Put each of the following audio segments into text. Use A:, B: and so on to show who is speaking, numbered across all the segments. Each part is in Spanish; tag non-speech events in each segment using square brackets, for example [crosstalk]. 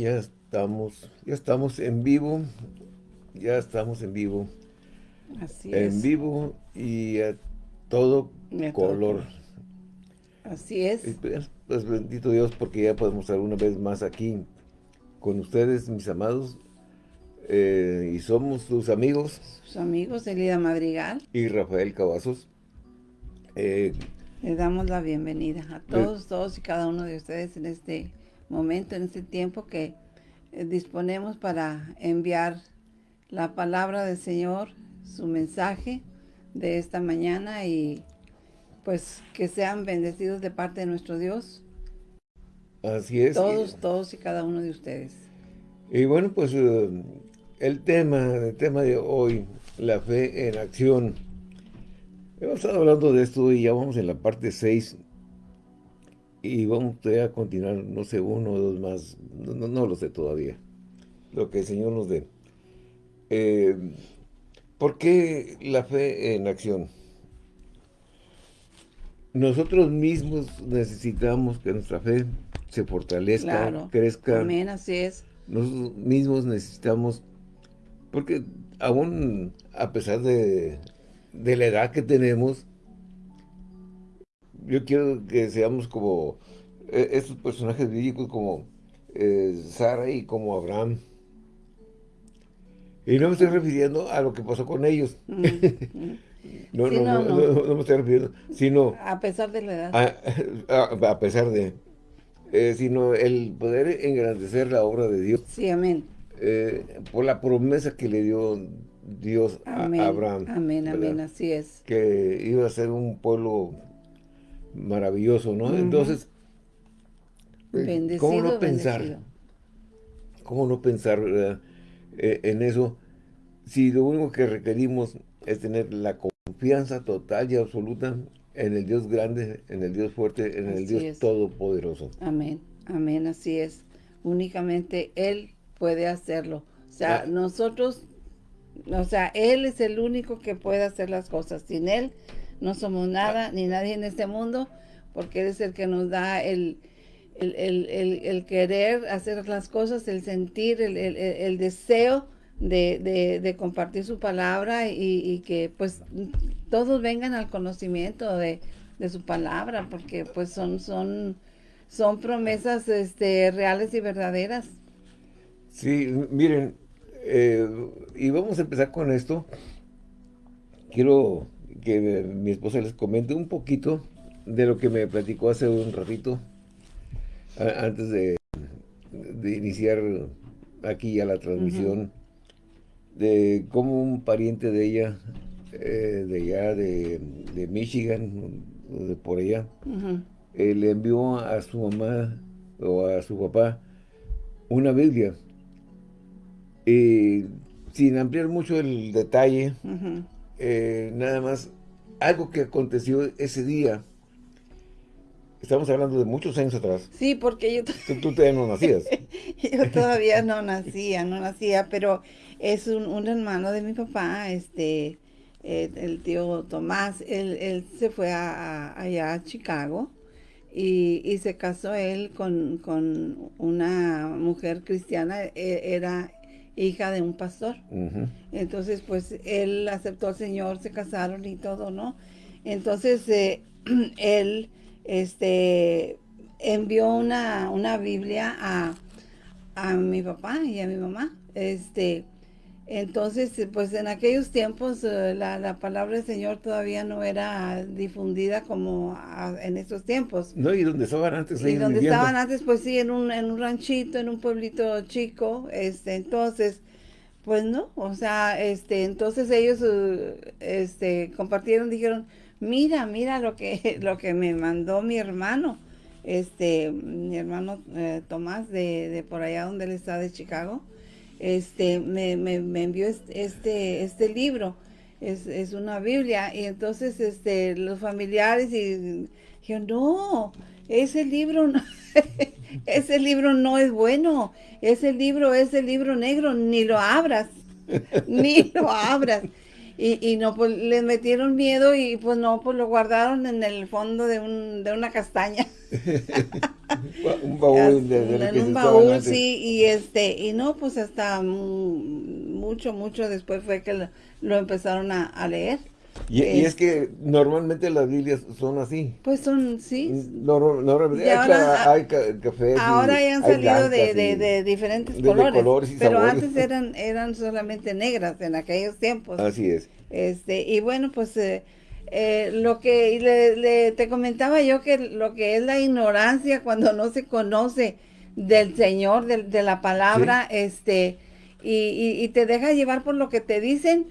A: Ya estamos, ya estamos en vivo, ya estamos en vivo.
B: Así
A: en
B: es.
A: vivo y a todo color.
B: Así es.
A: Pues, pues, bendito Dios porque ya podemos estar una vez más aquí con ustedes, mis amados. eh, y somos sus amigos
B: Sus amigos, Elida Madrigal,
A: y Rafael Cavazos. Eh,
B: les damos la bienvenida a todos, todos y cada uno de ustedes en este momento, en este tiempo que eh, disponemos para enviar la palabra del Señor, su mensaje de esta mañana y pues que sean bendecidos de parte de nuestro Dios,
A: así es.
B: todos, todos y cada uno de ustedes.
A: Y bueno, pues eh, el tema, el tema de hoy, la fe en acción. Hemos estado hablando de esto y ya vamos en la parte 6 y vamos a continuar, no sé, uno o dos más, no, no- no lo sé todavía, lo que el Señor nos dé. Eh, ¿Por qué la fe en acción? Nosotros mismos necesitamos que nuestra fe se fortalezca,
B: Claro.
A: crezca.
B: Amén, así es.
A: Nosotros mismos necesitamos, porque aún a pesar de, de la edad que tenemos, yo quiero que seamos como eh, estos personajes bíblicos como eh, Sara y como Abraham. Y no me estoy refiriendo a lo que pasó con ellos.
B: Mm, [laughs] mm.
A: No,
B: Sí,
A: no,
B: no,
A: no, me estoy refiriendo, sino
B: A pesar de la edad.
A: a, [laughs] a- a pesar de, eh, sino el poder engrandecer la obra de Dios
B: Sí, amén.
A: eh, por la promesa que le dio Dios a. Abraham.
B: Amén,
A: ¿verdad?
B: amén, así es.
A: Que iba a ser un pueblo maravilloso, ¿no? Entonces, eh,
B: Bendecido,
A: ¿cómo no pensar?
B: bendecido.
A: ¿Cómo no pensar verdad, eh, en eso? Si lo único que requerimos es tener la confianza total y absoluta en el Dios grande, en el Dios fuerte, en el Dios
B: es.
A: todopoderoso.
B: Amén, amén, así es. Únicamente Él puede hacerlo. O sea,
A: Ah.
B: nosotros, o sea, Él es el único que puede hacer las cosas. Sin Él no somos nada, ni nadie en este mundo, porque Él es el que nos da el, el, el- el- querer hacer las cosas, el sentir, el, el- el- el deseo de, de- de compartir su palabra y, y que pues todos vengan al conocimiento de, de su palabra, porque pues son, son, son promesas este, reales y verdaderas.
A: Sí, miren, eh, y vamos a empezar con esto. Quiero que mi esposa les comente un poquito de lo que me platicó hace un ratito, a- antes de, de iniciar aquí ya la transmisión, de cómo un pariente de ella, eh, de allá de, de Michigan, de por allá, eh, le envió a su mamá o a su papá una Biblia. Y sin ampliar mucho el detalle. Eh, nada más algo que aconteció ese día. Estamos hablando de muchos años atrás.
B: Sí, porque yo,
A: Tú, tú todavía no nacías. [laughs]
B: yo todavía no nacía, no nacía, pero es un, un hermano de mi papá, este, eh, el tío Tomás, él, él se fue a, a- allá a Chicago y, y se casó él con, con una mujer cristiana, e- era hija de un pastor. Entonces, pues él aceptó al Señor, se casaron y todo, ¿no? Entonces, eh, [clears throat] él este, envió una, una Biblia a, a mi papá y a mi mamá. Este, entonces, eh, pues en aquellos tiempos eh, la, la palabra del Señor todavía no era difundida como a- en estos tiempos.
A: No, y donde estaban antes
B: Y donde
A: viviendo.
B: estaban antes, pues sí, en un, en un ranchito, en un pueblito chico, este, entonces, pues no, o sea, este, entonces ellos, eh, este, compartieron, dijeron, mira, mira lo que, [laughs] lo que me mandó mi hermano, este, mi hermano eh, Tomás de, de por allá donde él está de Chicago, este, me, me, me envió este, este, libro, es, es una Biblia, y entonces, este, los familiares y dijeron, no, ese libro no, [laughs] ese libro no es bueno, ese libro es el libro negro, ni lo abras, [laughs] ni lo abras. Y, y no, pues les metieron miedo y pues no, pues lo guardaron en el fondo de, un, de una castaña. [laughs] [laughs]
A: un baúl de, de
B: en un baúl, sí, y este, y no, pues hasta mucho, mucho después fue que lo, empezaron a, leer.
A: Y, es que normalmente las Biblias son así.
B: Pues son, sí.
A: normalmente ahora, hay, cafés.
B: Ahora ya han salido de, de, diferentes colores. pero antes eran, [laughs] eran solamente negras en aquellos tiempos.
A: Así es.
B: Este, y bueno, pues eh, eh, lo que le, te comentaba yo que lo que es la ignorancia cuando no se conoce del Señor, de, la palabra, este, y, te deja llevar por lo que te dicen.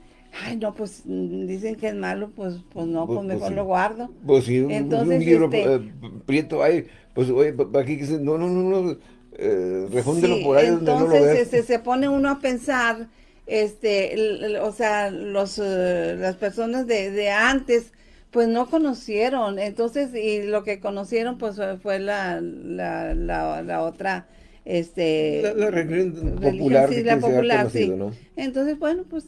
B: Ay, no, pues mm, dicen que es malo, pues pues no, pues, pues, pues mejor lo guardo.
A: Pues sí, Entonces, un libro este eh, prieto hay, pues oye, aquí no, no, no, no, eh, refúndelo por ahí donde no lo ves.
B: Este, se pone uno a pensar este, o sea, los, eh, las personas de, de, antes, pues no conocieron, entonces, y lo que conocieron, pues fue la, la, la, otra, este...
A: La, religión popular,
B: sí, la popular, sí. Entonces, bueno, pues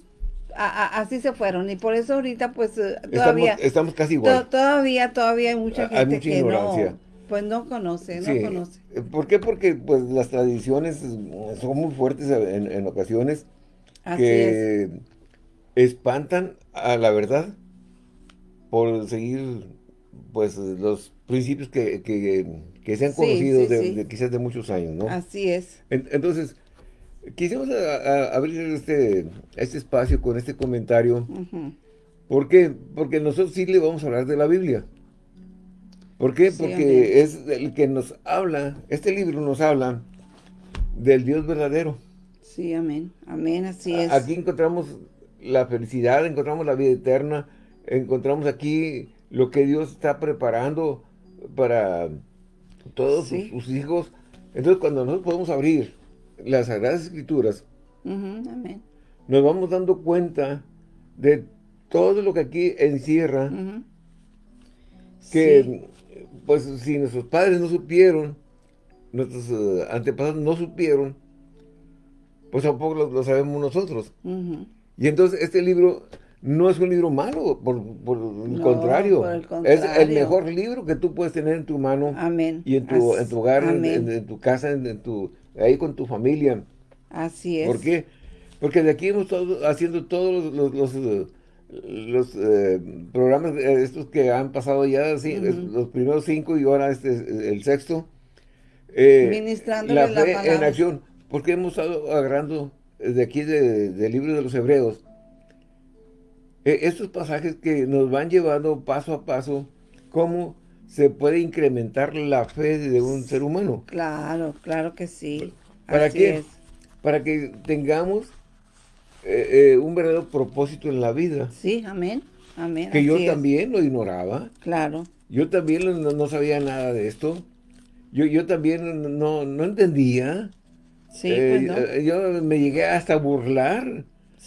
B: así se fueron. Y por eso ahorita pues eh, todavía
A: estamos, casi igual.
B: todavía todavía hay mucha gente que no pues no conoce no conoce.
A: ¿por qué? porque pues las tradiciones son muy fuertes en, en ocasiones que espantan a la verdad por seguir pues los principios que, que, se han conocido de, quizás de muchos años, ¿no?
B: Así es.
A: entonces, quisimos abrir este, este espacio con este comentario. ¿Por qué? Porque nosotros sí le vamos a hablar de la Biblia. ¿Por qué? Porque es el que nos habla, este libro nos habla del Dios verdadero.
B: Sí, amén. Amén, así es.
A: Aquí encontramos la felicidad, encontramos la vida eterna, encontramos aquí lo que Dios está preparando para todos sus, hijos. Entonces, cuando nosotros podemos abrir las Sagradas Escrituras, amén. nos vamos dando cuenta de todo lo que aquí encierra, que pues si nuestros padres no supieron, nuestros eh, antepasados no supieron, pues tampoco lo, sabemos nosotros. Y entonces este libro no es un libro malo, por, el, contrario. Es el mejor libro que tú puedes tener en tu mano.
B: Amén.
A: Y en tu, en tu hogar, en, tu casa, en, tu, ahí con tu familia.
B: Así es.
A: ¿Por qué? Porque de aquí hemos estado haciendo todos los, los, eh, programas eh, estos que han pasado ya, los primeros cinco y ahora este el sexto.
B: Eh, Ministrando la,
A: fe en acción porque hemos estado agarrando de aquí del libro de los Hebreos eh, estos pasajes que nos van llevando paso a paso cómo se puede incrementar la fe de un ser humano.
B: Claro, claro que sí.
A: ¿Para qué? Para que tengamos eh, eh, un verdadero propósito en la vida.
B: Sí, amén. Amén.
A: Que yo también lo ignoraba.
B: Claro.
A: Yo también no, sabía nada de esto. Yo, yo también no, no entendía.
B: Sí, pues
A: eh, Yo me llegué hasta a burlar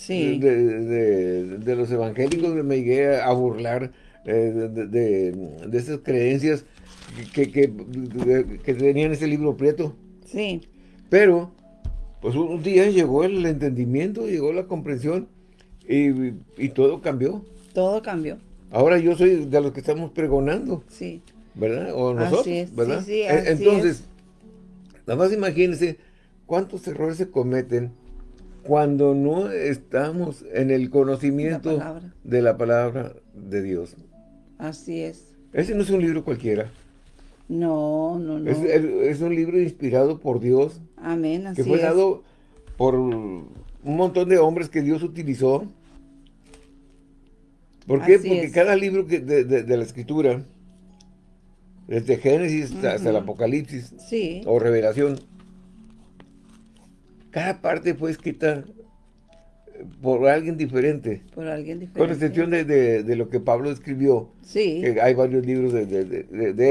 A: de, los evangélicos, me llegué a burlar eh, de, esas creencias que, que, tenían ese libro prieto.
B: Sí.
A: Pero, pues un día llegó el entendimiento, llegó la comprensión y, todo cambió.
B: Todo cambió.
A: Ahora yo soy de los que estamos pregonando.
B: Sí.
A: ¿Verdad? O nosotros, ¿verdad? E, entonces, nada más imagínense ¿Cuántos errores se cometen cuando no estamos en el conocimiento de la palabra de Dios?
B: Así es.
A: Ese no es un libro cualquiera.
B: No, no, no.
A: Es, un libro inspirado por Dios.
B: Amén, así
A: Que fue dado por un montón de hombres que Dios utilizó. ¿Por qué? Porque cada libro de, la Escritura, desde Génesis hasta el Apocalipsis o Revelación, cada parte fue escrita eh, por alguien diferente.
B: Por alguien diferente.
A: Con excepción de, lo que Pablo escribió.
B: Sí.
A: Que hay varios libros de,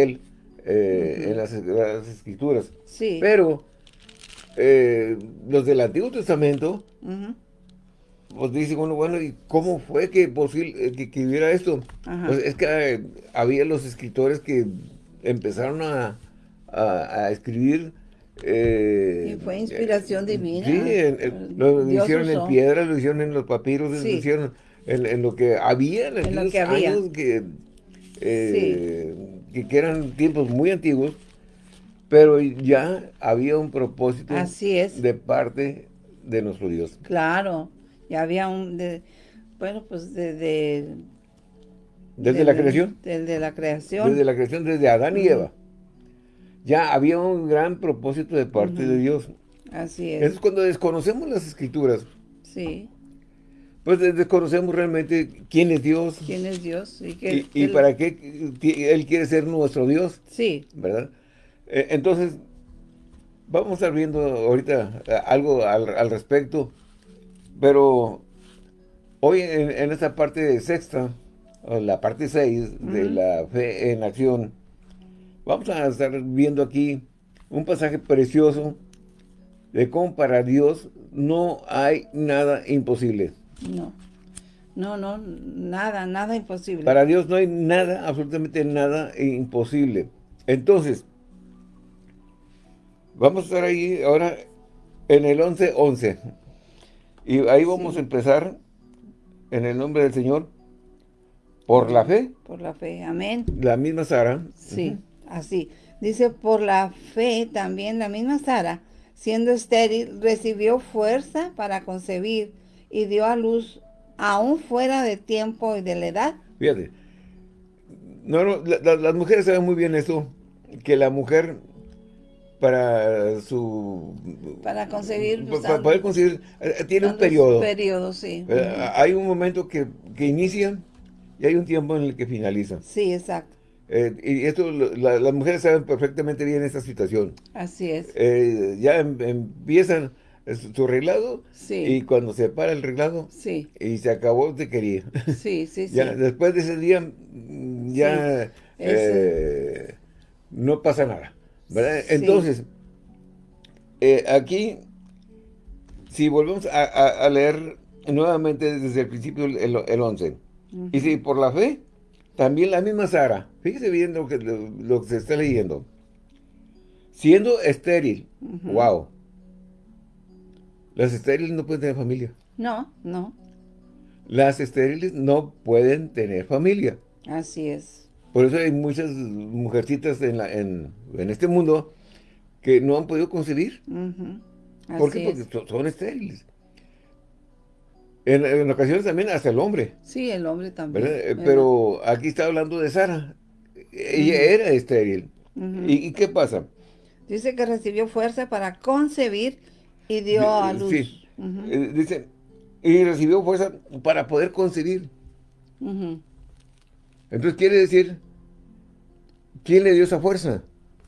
A: él eh, en, las, escrituras.
B: Sí.
A: Pero eh, los del Antiguo Testamento, pues dicen uno, bueno, ¿y cómo fue que posible que, hubiera esto? Pues es que había los escritores que empezaron a, a escribir
B: eh, y fue inspiración divina.
A: Sí, lo hicieron en piedra, lo hicieron en los papiros, lo hicieron en, lo que había en, los años que, eh, que, eran tiempos muy antiguos. Pero ya había un propósito
B: Así es.
A: de parte de nuestro Dios.
B: Claro, ya había un, de, bueno, pues de, de
A: ¿Desde la creación?
B: Desde la creación.
A: Desde la creación, desde Adán y Eva. Ya había un gran propósito de parte de Dios.
B: Así es.
A: Entonces cuando desconocemos las escrituras,
B: sí.
A: pues desconocemos realmente quién es Dios.
B: ¿Quién es Dios?
A: Y, y, para qué Él quiere ser nuestro Dios.
B: Sí.
A: ¿Verdad? Eh, entonces, vamos a estar viendo ahorita eh, algo al, respecto, pero hoy en, esta parte sexta, la parte 6 de la fe en acción, vamos a estar viendo aquí un pasaje precioso de cómo para Dios no hay nada imposible.
B: No, no, no, nada, nada imposible.
A: Para Dios no hay nada, absolutamente nada imposible. Entonces, vamos a estar ahí ahora en el 11-11. Y ahí vamos a empezar en el nombre del Señor por la fe.
B: Por la fe, amén.
A: La misma Sara.
B: Sí, así. Dice, por la fe también la misma Sara, siendo estéril, recibió fuerza para concebir y dio a luz aún fuera de tiempo y de la edad.
A: Fíjate, no, no, las mujeres saben muy bien eso, que la mujer para su...
B: Para concebir...
A: Pues, para poder concebir, eh, tiene un periodo.
B: periodo, sí.
A: Eh, hay un momento que, que inicia y hay un tiempo en el que finaliza.
B: Sí, exacto.
A: Eh, y esto, las mujeres saben perfectamente bien esta situación.
B: Así es.
A: ya em, empiezan su arreglado y cuando se para el arreglado
B: sí.
A: y se acabó te quería.
B: Sí, sí, [laughs] sí.
A: ya, después de ese día mm, ya no pasa nada. Entonces, eh, aquí, si volvemos a, leer nuevamente desde el principio el, el 11, y si por la fe, también la misma Sara, fíjese bien lo que, lo, se está leyendo, siendo estéril, wow, las estériles no pueden tener familia.
B: No, no.
A: Las estériles no pueden tener familia.
B: Así es.
A: Por eso hay muchas mujercitas en, la, en, este mundo que no han podido concebir. ¿Por qué? Porque son estériles. En, ocasiones también hasta el hombre.
B: Sí, el hombre también.
A: Eh, pero aquí está hablando de Sara. Ella era estéril. ¿Y, qué pasa?
B: Dice que recibió fuerza para concebir y dio a luz. Sí.
A: Eh, dice, y recibió fuerza para poder concebir. Entonces quiere decir, ¿quién le dio esa fuerza?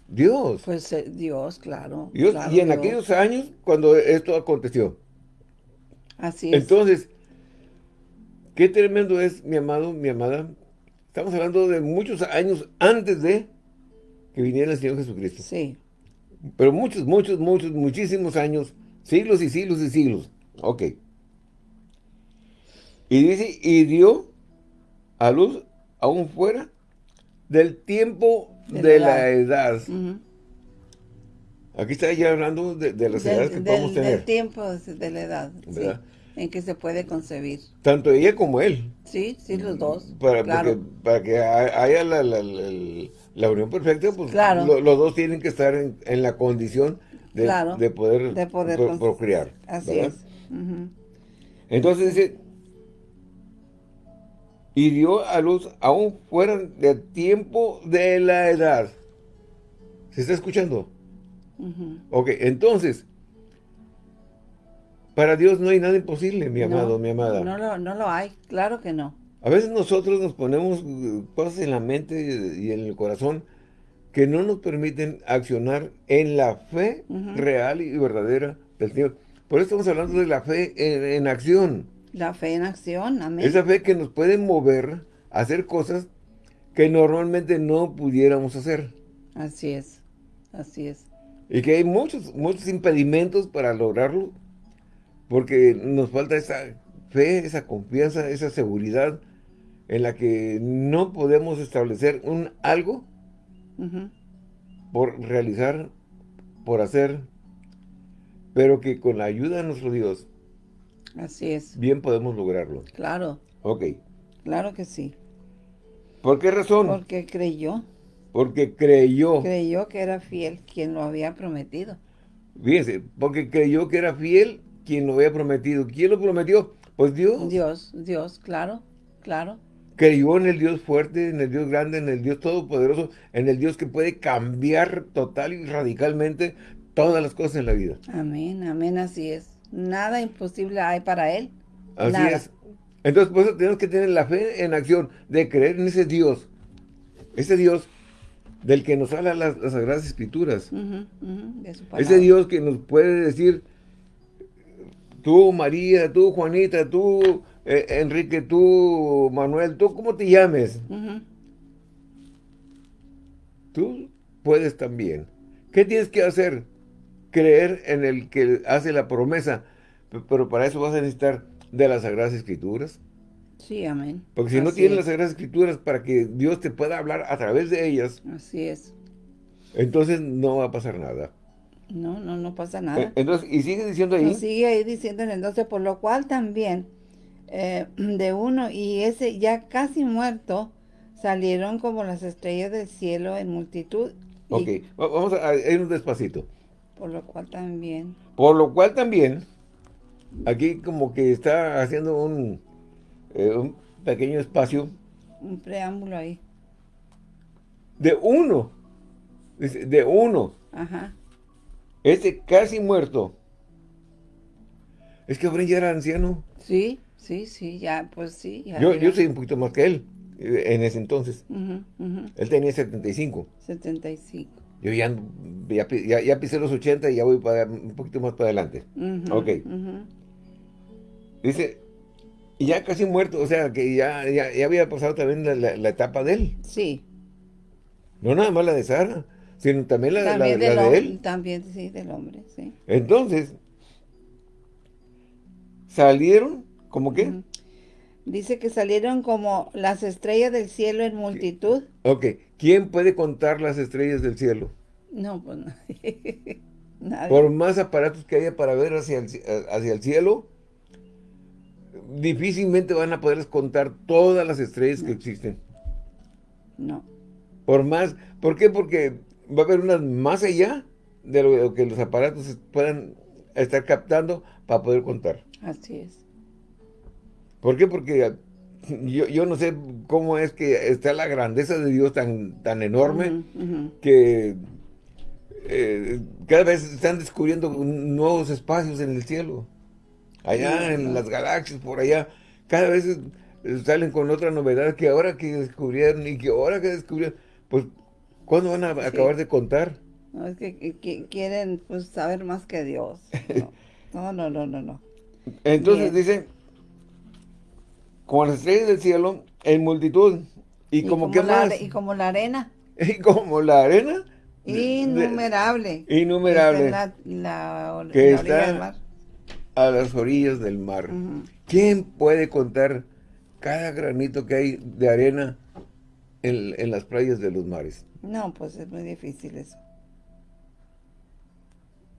A: Dios.
B: Pues eh, Dios, claro.
A: Dios, y en aquellos años, cuando esto aconteció.
B: Así es.
A: Entonces, qué tremendo es, mi amado, mi amada. Estamos hablando de muchos años antes de que viniera el Señor Jesucristo.
B: Sí.
A: Pero muchos, muchos, muchos, muchísimos años, siglos y siglos y siglos. Ok. Y dice, y dio a luz aún fuera del tiempo de, la edad. Aquí está ya hablando de, las edades que podemos tener.
B: Del tiempo de la edad, en que se puede concebir.
A: Tanto ella como él.
B: Sí, sí, los dos.
A: Para, para que haya la, unión perfecta, pues los dos tienen que estar en, la condición de, de poder,
B: de poder
A: procrear.
B: Así es.
A: Entonces dice, y dio a luz aún fuera del tiempo de la edad. ¿Se está escuchando? Ok, entonces, para Dios no hay nada imposible, mi amado, mi amada.
B: No lo, no lo hay, claro que no.
A: A veces nosotros nos ponemos cosas en la mente y en el corazón que no nos permiten accionar en la fe real y verdadera del Señor. Por eso estamos hablando de la fe en acción.
B: La fe en acción, amén.
A: Esa fe que nos puede mover a hacer cosas que normalmente no pudiéramos hacer.
B: Así es, así es.
A: Y que hay muchos, muchos impedimentos para lograrlo, porque nos falta esa fe, esa confianza, esa seguridad en la que no podemos establecer un algo por realizar, por hacer, pero que con la ayuda de nuestro Dios
B: Así es.
A: Bien podemos lograrlo.
B: Claro.
A: Ok.
B: Claro que sí.
A: ¿Por qué razón?
B: Porque creyó.
A: Porque creyó.
B: Creyó que era fiel quien lo había prometido.
A: Fíjense, porque creyó que era fiel quien lo había prometido. ¿Quién lo prometió? Pues Dios.
B: Dios, Dios, claro, claro.
A: Creyó en el Dios fuerte, en el Dios grande, en el Dios todopoderoso, en el Dios que puede cambiar total y radicalmente todas las cosas en la vida.
B: Amén, amén, así es. Nada imposible hay para Él.
A: Así
B: Nada.
A: es. Entonces, por eso tenemos que tener la fe en acción, de creer en ese Dios. Ese Dios del que nos habla las, las Sagradas Escrituras.
B: De su
A: Ese. Dios que nos puede decir, tú María, tú Juanita, tú eh, Enrique, tú Manuel, tú cómo te llames, tú puedes también. ¿Qué tienes que hacer? Creer en el que hace la promesa. Pero para eso vas a necesitar de las Sagradas Escrituras.
B: Sí, amén.
A: Porque si no tienes
B: es,
A: las Sagradas Escrituras para que Dios te pueda hablar a través de ellas,
B: Así es.
A: entonces no va a pasar nada.
B: No, no, no pasa
A: Eh,
B: nada.
A: Entonces, y sigue diciendo ahí,
B: Nos sigue ahí diciendo en el 12, por lo cual también eh, [clears throat] de uno y ese ya casi muerto salieron como las estrellas del cielo en multitud. y
A: ok, va- vamos a a irnos despacito.
B: por lo cual también.
A: Por lo cual también, aquí como que está haciendo un, eh, un pequeño espacio
B: Un preámbulo ahí.
A: de uno, dice, de uno,
B: Ajá.
A: este casi muerto. Es que Abraham ya era anciano.
B: Sí, sí, sí, ya, pues sí. Ya,
A: Yo, yo soy un poquito más que él eh, en ese entonces.
B: Ujú, ujú,
A: Él tenía 75.
B: 75.
A: Yo ya, ya, ya- ya pisé los 80 y ya voy para, un poquito más para adelante.
B: Ujú,
A: Ok. Dice, y ya casi muerto, o sea, que ya, ya, ya había pasado también la, la- la etapa de él.
B: Sí.
A: No nada más la de Sara, sino también la, la-
B: También,
A: la de él.
B: también, sí, del hombre, sí.
A: Entonces, salieron, ¿cómo qué?
B: Ujú. Dice que salieron como las estrellas del cielo en multitud.
A: Ok, ¿quién puede contar las estrellas del cielo?
B: No, pues nadie. [laughs] Nadie.
A: Por más aparatos que haya para ver hacia el, ci- hacia el cielo, difícilmente van a poderles contar todas las estrellas que existen.
B: No.
A: Por más, ¿por qué? Porque va a haber unas más allá de lo que los aparatos puedan estar captando para poder contar.
B: Así es.
A: ¿Por qué? Porque yo, yo no sé cómo es que está la grandeza de Dios tan, tan enorme que eh, cada vez están descubriendo nuevos espacios en el cielo. Allá en las galaxias, por allá, cada vez salen con otra novedad que ahora que descubrieron y que ahora que descubrieron, pues, ¿cuándo van a acabar de contar?
B: No, es que, que- que quieren pues, saber más que Dios. No, no, no, no, no. no.
A: Entonces
B: Bien.
A: dice, como las estrellas del cielo, en multitud, y, como, que
B: la,
A: más,
B: Y como la arena, [laughs]
A: y como la arena, de-
B: innumerable.
A: innumerable,
B: Está en la, la,
A: Que
B: la orilla
A: está-
B: del mar.
A: A las orillas del mar. ¿Quién puede contar cada granito que hay de arena en, en las playas de los mares?
B: No, pues es muy difícil eso.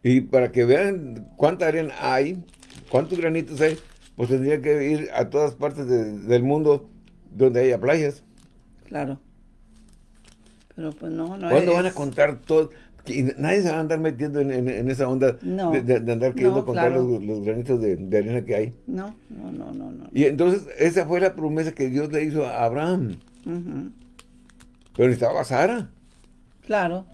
A: Y para que vean cuánta arena hay, cuántos granitos hay, pues tendría que ir a todas partes de- del mundo donde haya playas.
B: Claro. Pero pues no, no
A: ¿Cuándo
B: es-
A: van a contar todo? Y nadie se va a andar metiendo en, en- en esa onda
B: No.
A: de, andar queriendo
B: No,
A: contar
B: claro.
A: los, los granitos de, de arena que hay.
B: No, no, no, no, no.
A: Y entonces esa fue la promesa que Dios le hizo a Abraham. Pero necesitaba a Sara.
B: Claro.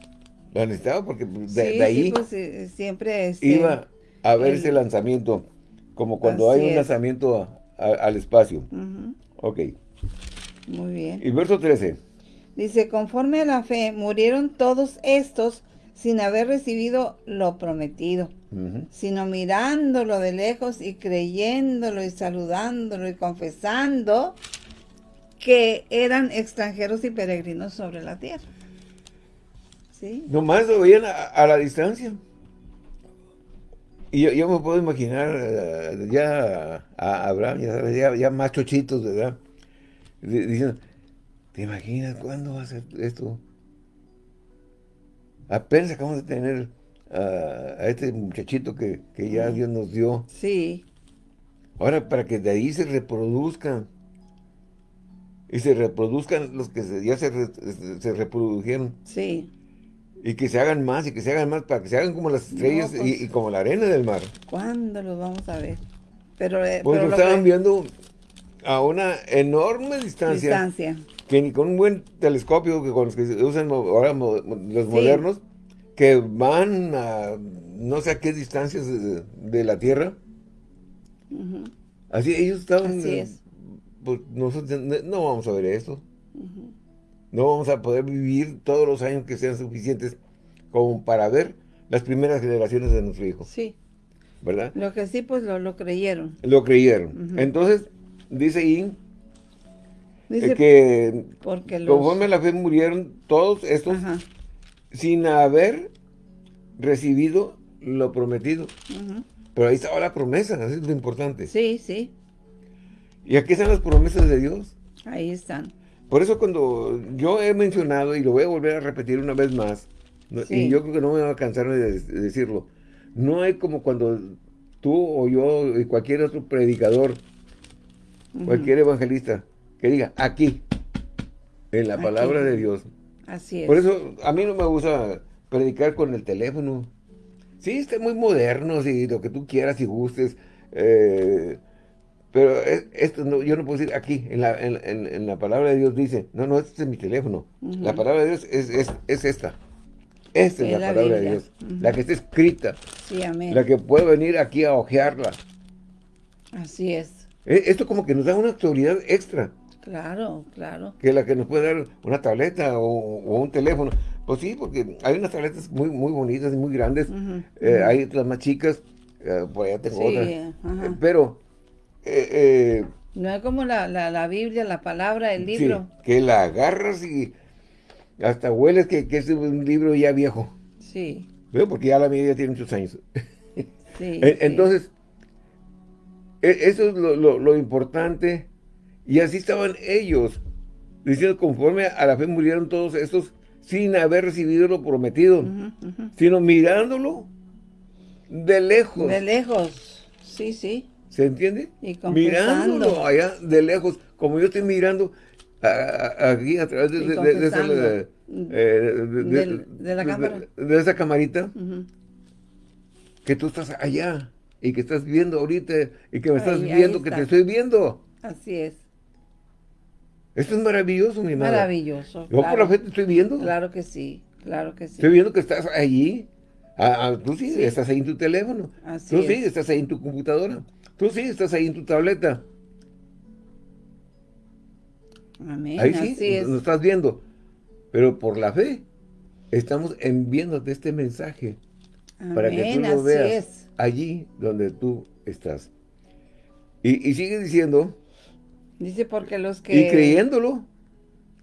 A: La necesitaba porque de,
B: sí,
A: de ahí
B: sí, pues eh, siempre este,
A: iba a
B: el-
A: ese lanzamiento. Como cuando hay un
B: es.
A: lanzamiento a- a- al espacio.
B: ujú,
A: Ok.
B: Muy bien.
A: Y verso 13.
B: Dice, conforme a la fe, murieron todos estos sin haber recibido lo prometido, sino mirándolo de lejos y creyéndolo y saludándolo y confesando que eran extranjeros y peregrinos sobre la tierra. ¿Sí?
A: Nomás lo veían a, a la distancia. Y yo, yo me puedo imaginar eh, ya a Abraham, ya, ya, ya más chochitos, ¿verdad? Di- Diciendo, ¿te imaginas cuándo va a ser esto? Apenas acabamos de tener a este muchachito que, que ya Dios nos dio.
B: Sí,
A: Ahora, para que de ahí se reproduzcan y se reproduzcan los que ya se, se reprodujeron.
B: Sí.
A: Y que se hagan más y que se hagan más para que se hagan como las estrellas y,
B: pues.
A: como la arena del mar.
B: ¿Cuándo los vamos a ver? Pero, eh,
A: pues
B: pero
A: lo estaban viendo a una enorme distancia.
B: Distancia.
A: Que ni con un buen telescopio que con los que se usan ahora los modernos, que van a no sé a qué distancias de, la Tierra. Así ellos estaban...
B: Así es.
A: Pues nosotros no vamos a ver esto. No vamos a poder vivir todos los años que sean suficientes como para ver las primeras generaciones de nuestro hijo.
B: Sí.
A: ¿Verdad?
B: Lo que sí, pues lo, creyeron.
A: Lo creyeron. Entonces, dice ahí dice, que porque conforme la fe murieron todos estos sin haber recibido lo prometido. Pero ahí estaba la promesa, eso es lo importante.
B: Sí, sí.
A: ¿Y aquí están las promesas de Dios?
B: Ahí están.
A: Por eso cuando yo he mencionado, y lo voy a volver a repetir una vez más, y yo creo que no me va a cansar de, decirlo, no hay como cuando tú o yo y cualquier otro predicador, cualquier evangelista, que diga, aquí, en la palabra de Dios.
B: Así es.
A: Por eso a mí no me gusta predicar con el teléfono. Sí, está muy moderno, y lo que tú quieras y gustes, eh, pero esto no, yo no puedo decir aquí, en la, en, la, palabra de Dios dice, no, no, este es mi teléfono. La palabra de Dios es, es, esta. Esta es, la, palabra de Dios. La que está escrita.
B: Sí, amén.
A: La que puede venir aquí a ojearla.
B: Así es.
A: E, esto como que nos da una autoridad extra.
B: Claro, claro.
A: Que la que nos puede dar una tableta o, un teléfono. Pues sí, porque hay unas tabletas muy, muy bonitas y muy grandes. Eh, hay otras más chicas. Eh, pues ya tengo otras. Eh, pero eh,
B: no es como la, la, Biblia, la palabra, el libro.
A: que la agarras y hasta hueles que, es un libro ya viejo.
B: Sí.
A: Porque ya la mía tiene muchos años. [laughs] Sí, Entonces, e, eso es lo, importante. Y así estaban ellos, diciendo conforme a la fe murieron todos estos sin haber recibido lo prometido, sino mirándolo de lejos.
B: De lejos, sí, sí.
A: ¿Se entiende?
B: Y
A: Mirándolo allá de lejos, como yo estoy mirando aquí a través de, de, esa,
B: de, la cámara.
A: De, esa camarita, que tú estás allá y que estás viendo ahorita y que me estás viendo, que te estoy viendo.
B: Así es.
A: Esto es maravilloso, mi madre.
B: Maravilloso.
A: Yo por la fe te estoy viendo.
B: Claro que sí, claro que sí.
A: Estoy viendo que estás allí. Ah, ah, tú sí, estás ahí en tu teléfono. Así tú sí, estás ahí en tu computadora. Tú sí, estás ahí en tu tableta.
B: Amén,
A: ahí sí, nos estás viendo. Pero por la fe, estamos enviándote este mensaje. para que tú lo veas allí donde tú estás. Y, sigue diciendo.
B: Dice porque los que...
A: Y creyéndolo.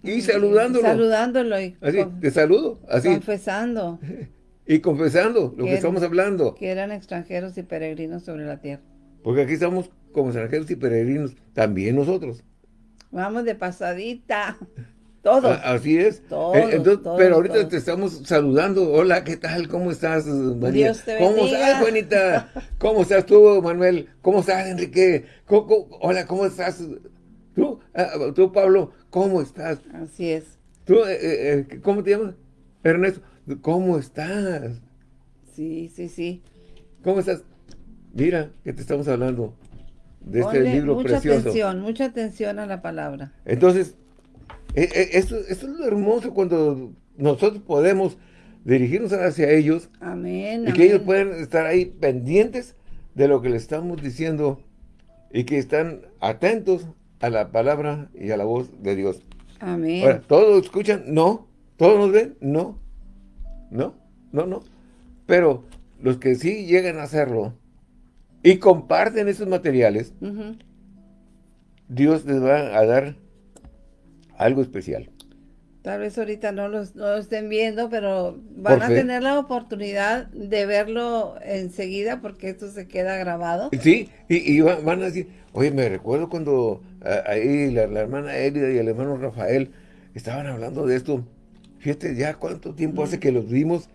A: Y saludándolo.
B: Saludándolo. Y
A: así, te saludo. Así.
B: Confesando. [laughs]
A: Y confesando lo que estamos hablando.
B: Que eran extranjeros y peregrinos sobre la tierra.
A: Porque aquí estamos como extranjeros y peregrinos, también nosotros.
B: Vamos de pasadita. [laughs] Todos.
A: así es.
B: Todos,
A: eh, pero ahorita te estamos saludando. Hola, ¿qué tal? ¿Cómo estás,
B: María? Dios te
A: ¿Cómo estás, Juanita? [laughs] ¿Cómo estás tú, Manuel? ¿Cómo estás, Enrique? hola, ¿cómo estás? ¿Tú, ah, tú, Pablo? ¿Cómo estás?
B: Así es.
A: ¿Tú, eh, eh, cómo te llamas? Ernesto, ¿cómo estás?
B: Sí, sí, sí.
A: ¿Cómo estás? Mira que te estamos hablando de este libro
B: mucha
A: precioso.
B: Mucha atención, mucha atención a la palabra.
A: Entonces, e, e, esto, es lo hermoso cuando nosotros podemos dirigirnos hacia ellos.
B: Amén.
A: Y que ellos pueden estar ahí pendientes de lo que le estamos diciendo y que están atentos a la palabra y a la voz de Dios.
B: Amén.
A: Ahora, ¿todos escuchan? No. ¿Todos nos ven? No. No, no, no. Pero los que sí llegan a hacerlo, y comparten esos materiales, Dios les va a dar algo especial.
B: Tal vez ahorita no lo estén viendo, pero van a tener la oportunidad de verlo enseguida porque esto se queda grabado.
A: Sí, y, van a decir, oye, me recuerdo cuando ah, ahí la, hermana Elida y el hermano Rafael estaban hablando de esto. Fíjate ya cuánto tiempo hace que los vimos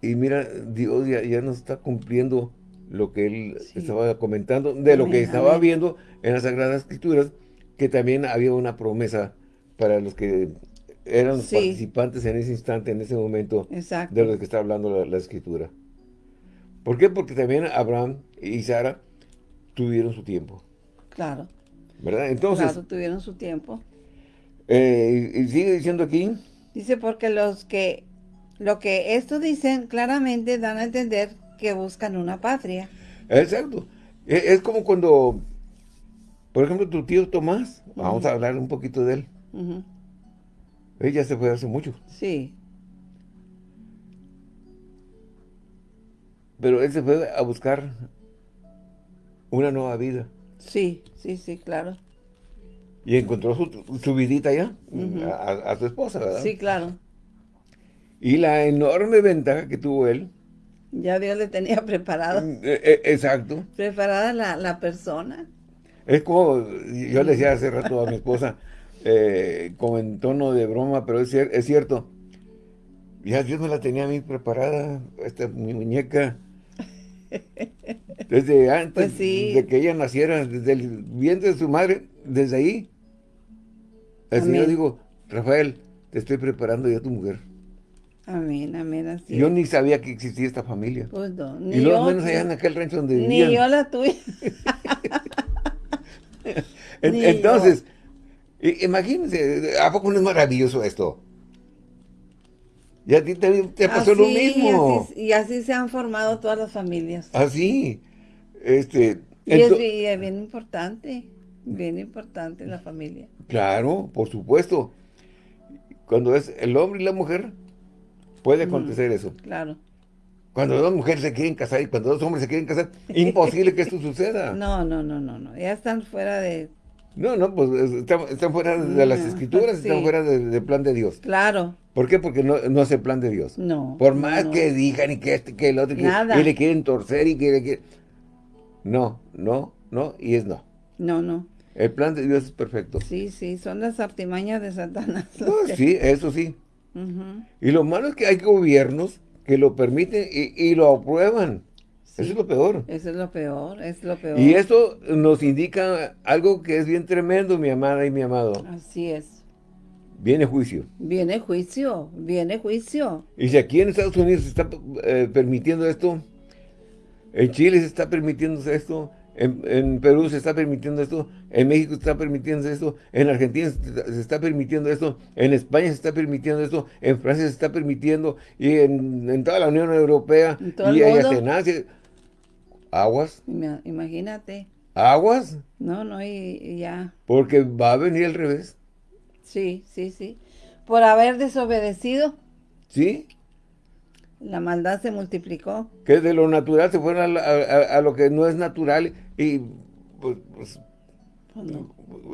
A: y mira, Dios ya, ya nos está cumpliendo lo que él estaba comentando, de lo que estaba viendo en las Sagradas Escrituras, que también había una promesa para los que eran participantes en ese instante, en ese momento, de los que está hablando la, Escritura. ¿Por qué? Porque también Abraham y Sara tuvieron su tiempo.
B: Claro.
A: ¿Verdad? Entonces...
B: Claro, tuvieron su tiempo.
A: Eh, y sigue diciendo aquí...
B: Dice, porque los que... Lo que esto dicen claramente dan a entender que buscan una patria.
A: Exacto. E, es, como cuando, por ejemplo, tu tío Tomás, vamos a hablar un poquito de él. Ella se fue hace mucho.
B: Sí.
A: Pero él se fue a buscar una nueva vida.
B: Sí, sí, sí, claro.
A: Y encontró su, vidita ya, a, su esposa, ¿verdad?
B: Sí, claro.
A: Y la enorme ventaja que tuvo él.
B: Ya Dios le tenía [laughs] preparado. Mm,
A: e, e, exacto.
B: Preparada la, la persona.
A: Es como, yo le decía hace rato a mi esposa, [laughs] eh, como en tono de broma, pero es, es, cierto. Ya Dios me la tenía a mí preparada, esta mi muñeca. Desde antes pues de que ella naciera, desde el vientre de su madre, desde ahí. Así yo digo, Rafael, te estoy preparando ya tu mujer.
B: Amén, amén, así
A: Yo ni sabía que existía esta familia.
B: Pues no,
A: ni y luego menos allá en aquel rancho donde
B: vivían. Ni yo la tuve. [laughs] [laughs]
A: Entonces, Imagínense, ¿a poco no es maravilloso esto? Y a ti te, pasó lo mismo.
B: Y así, se han formado todas las familias.
A: Así. Este,
B: y es bien, importante, bien importante la familia.
A: Claro, por supuesto. Cuando es el hombre y la mujer, puede acontecer eso.
B: Claro.
A: Cuando dos mujeres se quieren casar y cuando dos hombres se quieren casar, [laughs] imposible que esto suceda.
B: No, no, no, no, no. Ya están fuera de
A: no, no, pues están, fuera de las escrituras, [laughs] están fuera del plan de Dios.
B: Claro.
A: ¿Por qué? Porque no, no es el plan de Dios.
B: No.
A: Por más que digan y que este, que el otro, que, le quieren torcer y que le quieren... No, no, no, y es no.
B: No, no.
A: El plan de Dios es perfecto.
B: Sí, sí, son las artimañas de Satanás. [laughs]
A: sí, eso sí. Y lo malo es que hay gobiernos que lo permiten y, y lo aprueban. Eso es lo peor.
B: Eso es lo peor, es lo peor.
A: Y esto nos indica algo que es bien tremendo, mi amada y mi amado.
B: Así es.
A: Viene juicio.
B: Viene juicio, viene juicio.
A: Y si aquí en Estados Unidos se está eh, permitiendo esto, en Chile se está permitiendo esto, en, Perú se está permitiendo esto, en México se está permitiendo esto, en Argentina se está permitiendo esto, en España se está permitiendo esto, en Francia se está permitiendo, y en, toda la Unión Europea, y en Asia Aguas.
B: Imagínate.
A: ¿Aguas?
B: No, no, y, ya.
A: Porque va a venir al revés.
B: Sí, sí, sí. Por haber desobedecido.
A: ¿Sí?
B: La maldad se multiplicó.
A: Que de lo natural se fueron a, lo que no es natural y pues, pues, pues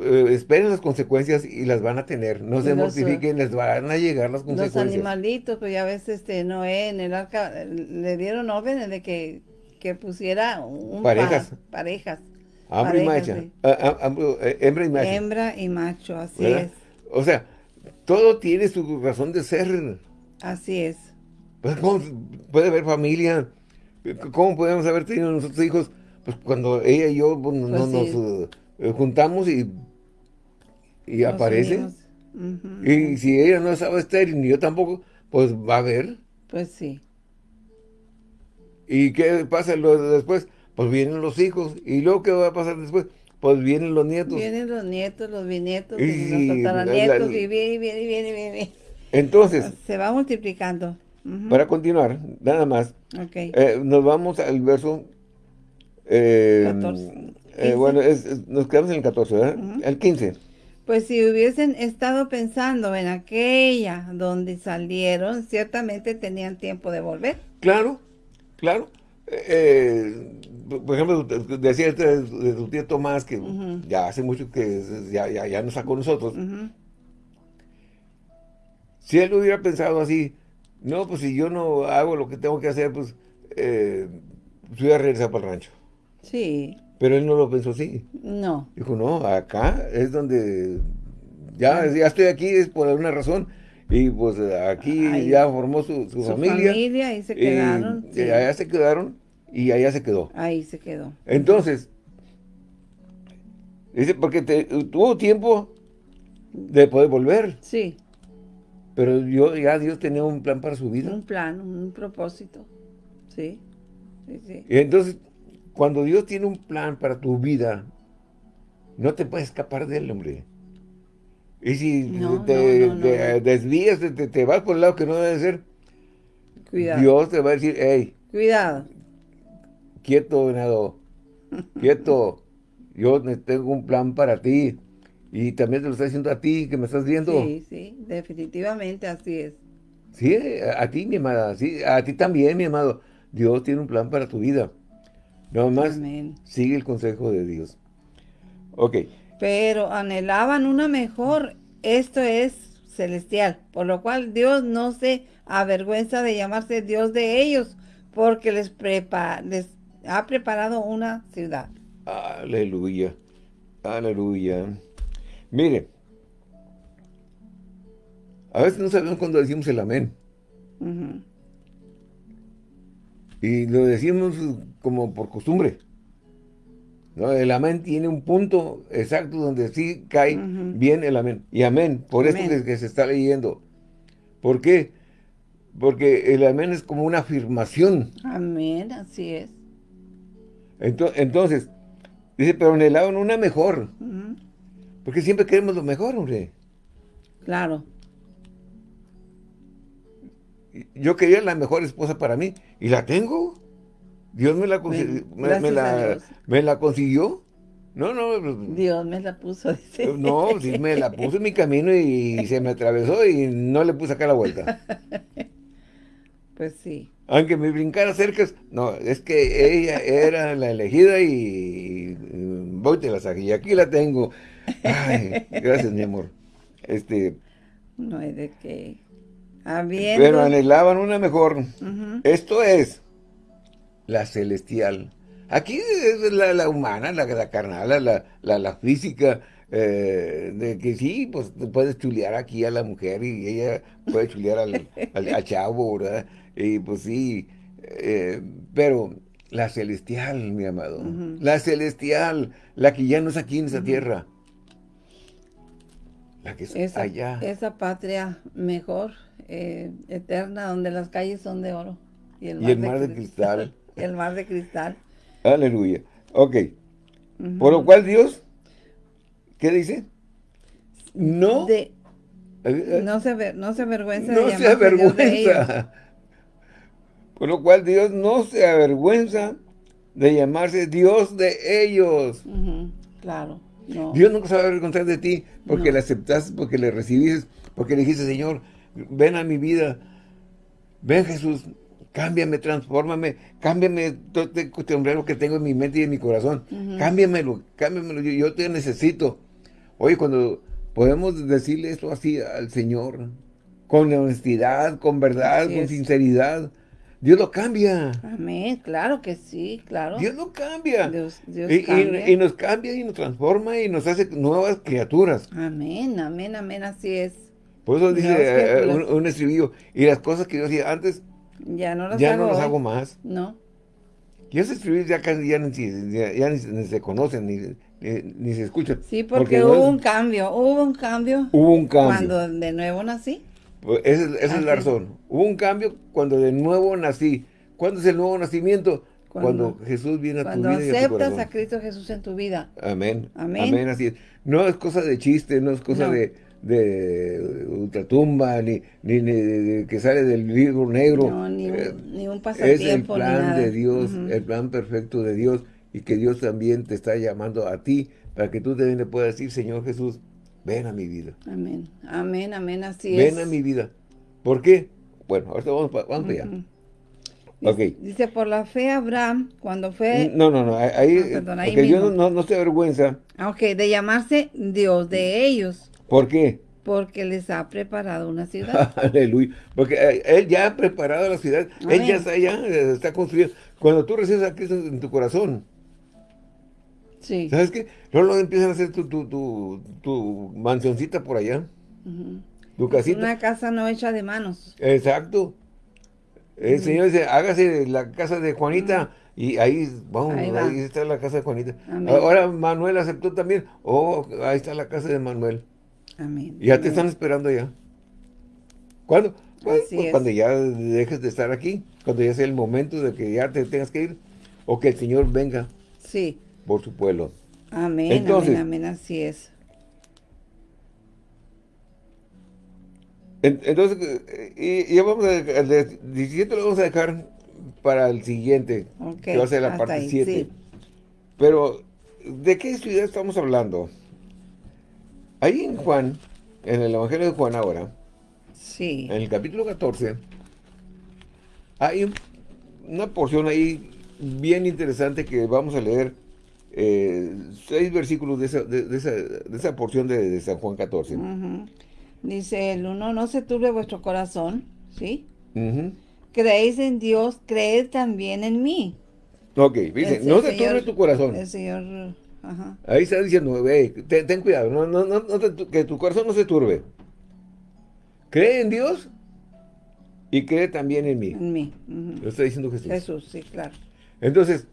A: eh, esperen las consecuencias y las van a tener. No se mortifiquen, les van a llegar las consecuencias.
B: Los animalitos, pues ya ves, este, Noé en el arca le dieron órdenes de que que pusiera un
A: parejas.
B: parejas.
A: Hembra y macho. Ah, ah, eh, hembra y macho.
B: Hembra y macho, así es.
A: O sea, todo tiene su razón de ser.
B: Así es.
A: Pues, ¿Cómo puede haber familia? ¿Cómo podemos haber tenido nosotros hijos? Pues cuando ella y yo pues, pues nos eh, juntamos y, y aparece. Y si ella no estaba estéril, ni yo tampoco, pues va a haber.
B: Pues sí.
A: ¿Y qué pasa después? Pues vienen los hijos. ¿Y luego qué va a pasar después? Pues vienen los nietos.
B: Vienen los nietos, los bisnietos, y, los tataranietos, y viene, viene, viene, viene.
A: Entonces. [laughs]
B: Se va multiplicando.
A: Para continuar, nada más.
B: Okay.
A: Eh, nos vamos al verso... Eh, 14. Eh, bueno, nos quedamos en el 14, ¿verdad? El 15.
B: Pues si hubiesen estado pensando en aquella donde salieron, ciertamente tenían tiempo de volver.
A: Claro, Claro. Eh, por ejemplo, decía este de, tu tío Tomás, que ya hace mucho que ya, ya, ya no está con nosotros. Si él hubiera pensado así, no, pues si yo no hago lo que tengo que hacer, pues eh, voy a regresar para el rancho.
B: Sí.
A: Pero él no lo pensó así.
B: No.
A: Dijo, no, acá es donde ya, ya estoy aquí, es por alguna razón. Y pues aquí ya formó su, su, su familia.
B: familia, ahí se quedaron.
A: Y, allá se quedaron y allá se quedó.
B: Ahí se quedó.
A: Entonces, Dice, porque tuvo tiempo de poder volver.
B: Sí.
A: Pero yo, ya Dios tenía un plan para su vida.
B: Un plan, un propósito. Sí. sí, sí.
A: Y entonces, cuando Dios tiene un plan para tu vida, no te puedes escapar de él, hombre. Y si te, desvías, te, vas por el lado que no debe ser, Cuidado. Dios te va a decir, hey.
B: Cuidado.
A: Quieto, venado. Quieto. Yo tengo un plan para ti. Y también te lo estoy diciendo a ti, que me estás viendo.
B: Sí, sí, definitivamente así es.
A: Sí, a, ti, mi amada. Sí, a ti también, mi amado. Dios tiene un plan para tu vida. Nada más sigue el consejo de Dios. Ok.
B: Pero anhelaban una mejor. Esto es celestial. Por lo cual Dios no se avergüenza de llamarse Dios de ellos. Porque les, les ha preparado una ciudad.
A: Aleluya. Aleluya. Mire, a veces no sabemos cuando decimos el amén. Y lo decimos como por costumbre. El amén tiene un punto exacto donde sí cae bien el amén. Y amén, por eso que, se está leyendo. ¿Por qué? Porque el amén es como una afirmación.
B: Amén, así es.
A: Entonces, dice, pero anhelaban una mejor. Porque siempre queremos lo mejor, hombre.
B: Claro.
A: Yo quería la mejor esposa para mí. ¿Y la tengo? Dios me la, me, la, consiguió. No, no.
B: Pues, Dios me la puso, [laughs] dice.
A: No, sí me la puso en mi camino y se me atravesó y no le puse acá la vuelta. [laughs]
B: Pues sí.
A: Aunque me brincara cerca, no, es que ella era la elegida y, voy te la saqué. Y aquí la tengo. Ay, gracias, mi amor. Este.
B: No hay de qué.
A: Pero anhelaban una mejor. Esto es la celestial. Aquí es la, humana, la, la carnal, la, la, física, eh, de que sí, pues puedes chulear aquí a la mujer y ella puede chulear al, al, chavo, ¿verdad? Y pues sí, eh, pero la celestial, mi amado, la celestial, la que ya no es aquí en esa tierra, la que es
B: esa,
A: allá.
B: Esa patria mejor, eh, eterna, donde las calles son de oro.
A: Y el mar, de, cristal.
B: y el mar de cristal.
A: Aleluya. Ok. Por lo cual Dios, ¿qué dice? No.
B: Eh, eh, no se, no se avergüenza
A: no se avergüenza. [laughs] Por lo cual Dios no se avergüenza de llamarse Dios de ellos.
B: Claro.
A: Dios nunca se va a avergonzar de ti porque le aceptaste, porque le recibiste, porque le dijiste, Señor, ven a mi vida. Ven Jesús, cámbiame, transfórmame, cámbiame todo este sombrero que tengo en mi mente y en mi corazón. Cámbiamelo, cámbiamelo, yo, te necesito. Oye, cuando podemos decirle esto así al Señor, con honestidad, con verdad, con sinceridad, Dios lo cambia.
B: Amén, claro que sí, claro.
A: Dios lo cambia. Dios, y, cambia. Y, nos cambia y nos transforma y nos hace nuevas criaturas.
B: Amén, amén, amén, así es.
A: Por eso dice eh, un, estribillo, y las cosas que yo hacía antes,
B: ya no las,
A: ya
B: hago,
A: no las hago más.
B: No.
A: Y esos estribillos ya, ya, ya, ni, se conocen, ni, ni, se escuchan.
B: Sí, porque, hubo un cambio, hubo un cambio.
A: Hubo un cambio.
B: Cuando de nuevo nací.
A: Pues esa, es la razón. Hubo un cambio cuando de nuevo nací. ¿Cuándo es el nuevo nacimiento? Cuando, Jesús viene a tu vida
B: Cuando aceptas a, Cristo Jesús en tu vida.
A: Amén. Amén. Amén, así es. No es cosa de chiste, no es cosa de, de ultratumba, ni, ni, ni que sale del libro negro.
B: No, ni un, eh, ni un pasatiempo,
A: Es el plan de Dios, el plan perfecto de Dios, y que Dios también te está llamando a ti, para que tú también le puedas decir, Señor Jesús, Ven a mi vida.
B: Amén. Amén, amén, así es.
A: Ven a mi vida. ¿Por qué? Bueno, ahorita vamos, vamos para allá.
B: Dice, dice, por la fe Abraham, cuando fue...
A: No, no, no, ahí, ah, porque yo no, no, estoy vergüenza.
B: Ah, ok, de llamarse Dios de ellos.
A: ¿Por qué?
B: Porque les ha preparado una ciudad. [laughs]
A: Aleluya. Porque eh, Él ya ha preparado la ciudad. Él ya está allá, está construyendo. Cuando tú recibes a Cristo en tu corazón,
B: Sí.
A: ¿Sabes qué? Luego empiezan a hacer tu, tu, tu, tu mansioncita por allá. Tu casita.
B: Una casa no hecha de manos.
A: Exacto. El Señor dice, hágase la casa de Juanita y ahí, vamos,
B: Ahí
A: está la casa de Juanita.
B: Amén.
A: Ahora Manuel aceptó también. Oh, ahí está la casa de Manuel.
B: Amén.
A: Ya te están esperando allá. ¿Cuándo? Pues, pues
B: es.
A: cuando ya dejes de estar aquí, cuando ya sea el momento de que ya te tengas que ir, o que el Señor venga
B: Sí.
A: por su pueblo.
B: Amén,
A: Entonces-
B: amén, amén, así es.
A: En- Entonces, eh, y, y ya vamos a, el de 17 lo vamos a dejar para el siguiente, que va a ser la parte
B: ahí,
A: 7.
B: sí.
A: Pero, ¿de qué ciudad estamos hablando? Ahí en Juan, en el Evangelio de Juan ahora,
B: Sí.
A: en el capítulo 14, hay un- una porción ahí bien interesante que vamos a leer eh, seis versículos de esa, de, de esa, de esa porción de, de San Juan 14.
B: Ujú. Dice el uno, no se turbe vuestro corazón, ¿sí? Creéis en Dios, creed también en mí.
A: Ok, dice, no se turbe tu corazón.
B: El Señor, ajá.
A: Ahí está diciendo, "Ey, ten, ten cuidado, no, no, no, no te- que tu corazón no se turbe. Cree en Dios y cree también en mí.
B: En mí.
A: Lo está diciendo Jesús.
B: Jesús, sí, claro.
A: Entonces,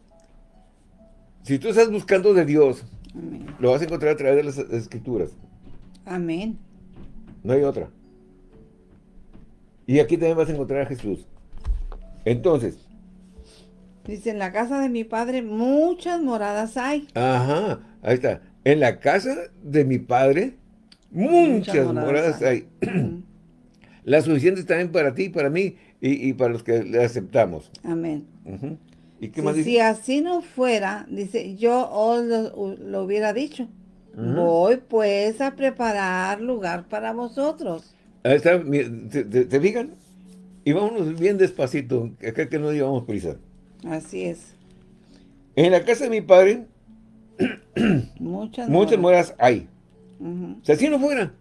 A: si tú estás buscando de Dios,
B: Amén.
A: lo vas a encontrar a través de las escrituras.
B: Amén.
A: No hay otra. Y aquí también vas a encontrar a Jesús. Entonces,
B: Dice, en la casa de mi padre muchas moradas hay.
A: ajá, ahí está. En la casa de mi padre, muchas, moradas hay. [clears throat] Las suficientes también para ti, para mí y, y para los que le aceptamos.
B: Amén.
A: ¿Y qué
B: Si,
A: más dice?
B: si así no fuera, dice, yo os lo, lo hubiera dicho. Voy pues a preparar lugar para vosotros.
A: Ahí está, ¿te, te- te fijan? Y vámonos bien despacito, acá que no llevamos prisa.
B: Así es.
A: En la casa de mi padre,
B: Muchas
A: muchas moradas hay. Si así no fuera,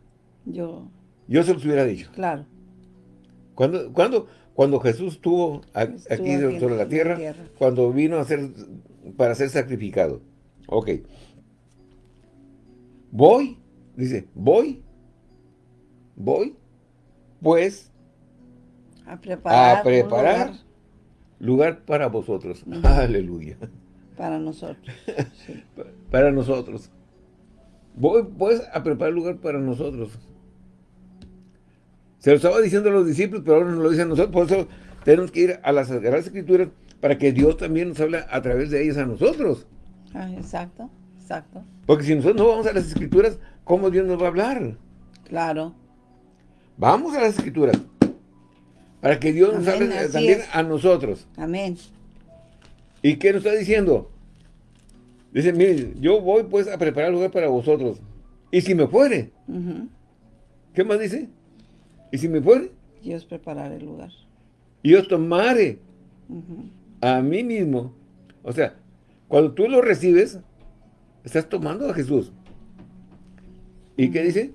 B: Yo,
A: yo se los hubiera dicho.
B: claro.
A: ¿Cuándo? cuándo? Cuando Jesús estuvo aquí sobre la
B: la
A: tierra,
B: tierra.
A: cuando vino a ser, para ser sacrificado. Ok. Voy, dice, voy, voy, pues,
B: A preparar,
A: a preparar
B: lugar
A: para vosotros. Aleluya.
B: para nosotros. Sí. [laughs]
A: Para nosotros. Voy, pues, a preparar lugar para nosotros. Se lo estaba diciendo a los discípulos, pero ahora nos lo dicen a nosotros. Por eso tenemos que ir a las Sagradas Escrituras para que Dios también nos hable a través de ellas a nosotros.
B: Ah, exacto, exacto.
A: Porque si nosotros no vamos a las Escrituras, ¿cómo Dios nos va a hablar?
B: Claro.
A: Vamos a las Escrituras. Para que Dios nos hable
B: así
A: también
B: es.
A: a nosotros.
B: Amén.
A: ¿Y qué nos está diciendo? Dice, mire, yo voy pues a preparar lugar para vosotros. Y si me fuere. ¿qué más dice? Y si me fuere,
B: Dios preparar el lugar.
A: y os tomare
B: Ujú.
A: a mí mismo. O sea, cuando tú lo recibes, estás tomando a Jesús. ¿Y qué dice?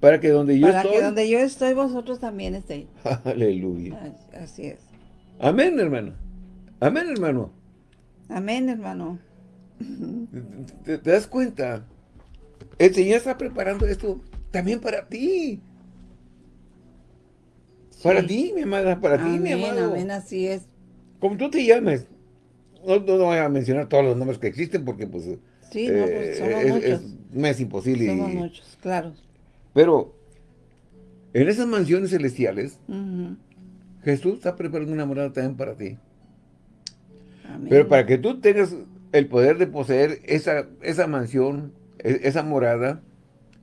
A: Para que donde yo
B: Para
A: estoy...
B: que donde yo estoy, vosotros también estéis. [laughs]
A: Aleluya.
B: Así es.
A: Amén, hermano. Amén, hermano.
B: Amén, hermano. [laughs]
A: ¿Te, te das cuenta? El Señor está preparando esto también para ti. Para ti, mi amada, para ti, mi
B: Amén,
A: amado.
B: amén, así es.
A: Como tú te llames. No, no, voy a mencionar todos los nombres que existen porque pues...
B: Sí, no, pues, somos
A: es,
B: muchos.
A: es- me es imposible.
B: Somos
A: y-
B: muchos, claro.
A: Pero en esas mansiones celestiales. Jesús está preparando una morada también para ti.
B: Amén.
A: Pero para que tú tengas el poder de poseer esa, esa mansión, e- esa morada,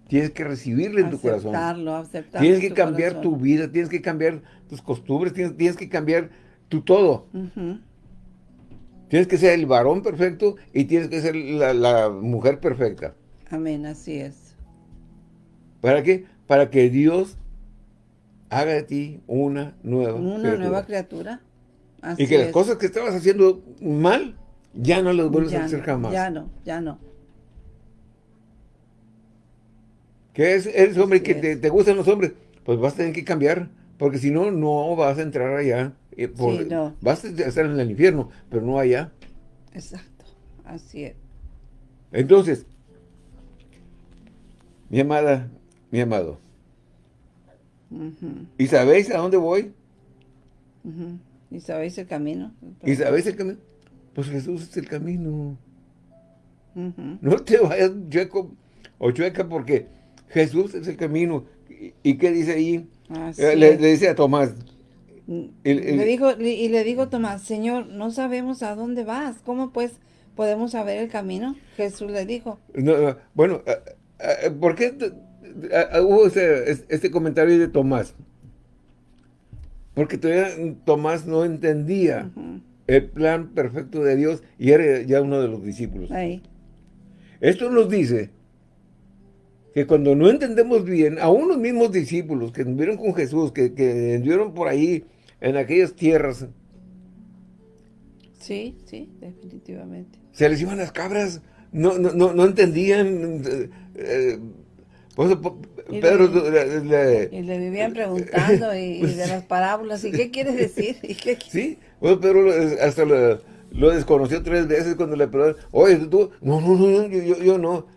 A: tienes que recibirla en tu corazón.
B: Aceptarlo, aceptarlo
A: Tienes
B: en
A: que
B: tu
A: cambiar
B: corazón.
A: tu vida, tienes que cambiar tus costumbres, tienes, tienes que cambiar tu todo. Tienes que ser el varón perfecto y tienes que ser la, la mujer perfecta.
B: Amén, así es.
A: ¿Para qué? Para que Dios haga de ti una nueva
B: Una
A: criatura.
B: nueva criatura. Así
A: Y que las cosas que estabas haciendo mal, ya no las vuelves
B: ya
A: a hacer
B: no,
A: jamás.
B: Ya no, ya no.
A: Que es, eres hombre
B: Así
A: que te, te gustan los hombres, pues vas a tener que cambiar, porque si no, no vas a entrar allá. eh, por-
B: Sí, no.
A: Vas a estar en el infierno, pero no allá.
B: Exacto. Así es.
A: Entonces, mi amada, mi amado, ¿y sabéis a dónde voy?
B: ¿Y sabéis el camino?
A: ¿Y sabéis el camino? Pues Jesús es el camino. No te vayas chueco o chueca porque Jesús es el camino. ¿Y, qué dice ahí? Eh, le, dice a Tomás.
B: Mm, le dijo, y le digo Tomás, Señor, no sabemos a dónde vas. ¿Cómo pues podemos saber el camino? Jesús le dijo.
A: bueno, eh, eh, ¿por qué hubo este comentario de Tomás? Porque todavía Tomás no entendía el plan perfecto de Dios y era ya uno de los discípulos. Ahí. Esto nos dice que cuando no entendemos bien, a unos mismos discípulos que anduvieron con Jesús, que, que anduvieron por ahí en aquellas tierras.
B: Sí, sí, definitivamente.
A: Se les iban las cabras, no, no, no, entendían. Eh, eh,
B: y Pedro le, y le vivían preguntando y, de las parábolas, ¿y qué quieres decir? ¿Y qué?
A: Sí, pues Pedro hasta lo, lo, desconoció tres veces cuando le preguntaron, oye, tú, no, no, no, yo, yo, yo no.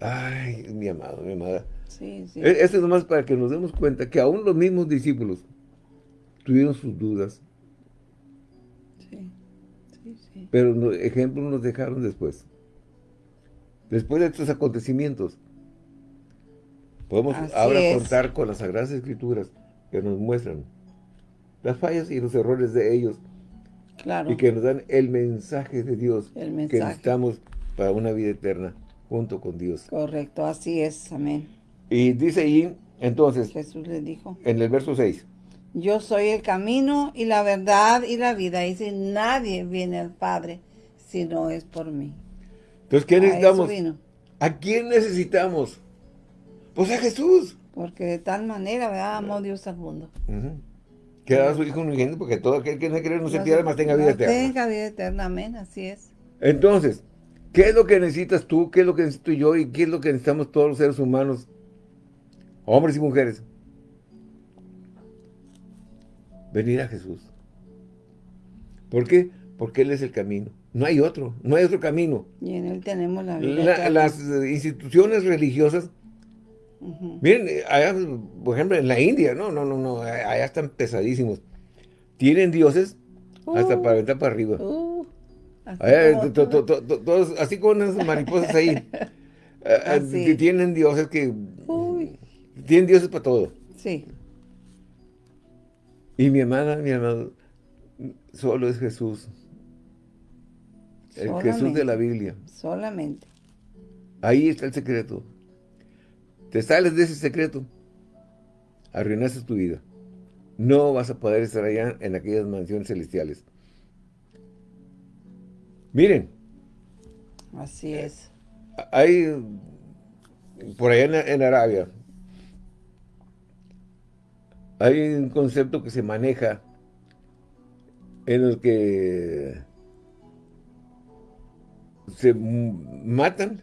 A: Ay, mi amado, mi amada. Sí, sí. E, esto es nomás para que nos demos cuenta que aún los mismos discípulos tuvieron sus dudas. Sí, sí, sí. Pero ejemplos nos dejaron después. Después de estos acontecimientos. Podemos ahora contar con las Sagradas Escrituras que nos muestran las fallas y los errores de ellos. Claro. Y que nos dan el mensaje de Dios que necesitamos para una vida eterna junto con Dios.
B: Correcto, así es, amén.
A: Y dice ahí, entonces,
B: Jesús le dijo,
A: en el verso 6,
B: yo soy el camino y la verdad y la vida, y si nadie viene al Padre si no es por mí.
A: Entonces, ¿qué necesitamos? ¿A quién necesitamos? Pues a Jesús.
B: Porque de tal manera, ¿verdad? Amó Dios al mundo.
A: Que a su Hijo unigénito, porque todo aquel que no cree no se pierda, más tenga vida eterna.
B: Tenga vida eterna, amén, así es.
A: Entonces, ¿qué es lo que necesitas tú? ¿Qué es lo que necesito yo? ¿Y qué es lo que necesitamos todos los seres humanos? Hombres y mujeres. Venir a Jesús. ¿Por qué? Porque Él es el camino. No hay otro, no hay otro camino.
B: Y en Él tenemos la vida.
A: las instituciones religiosas Miren, allá, por ejemplo, en la India, no, no, no, no, allá están pesadísimos. Tienen dioses hasta uh. para aventar para arriba. Uh. todos, así con esas mariposas ahí. [laughs] Eh, eh, tienen dioses que... Tienen dioses para todo. Sí. Y mi hermana, mi hermano, solo es Jesús. El Jesús de la Biblia.
B: Solamente.
A: Ahí está el secreto. Te sales de ese secreto, arruinaste tu vida. No vas a poder estar allá en aquellas mansiones celestiales. Miren.
B: Así es.
A: Hay, por allá en, Arabia, hay un concepto que se maneja en el que se matan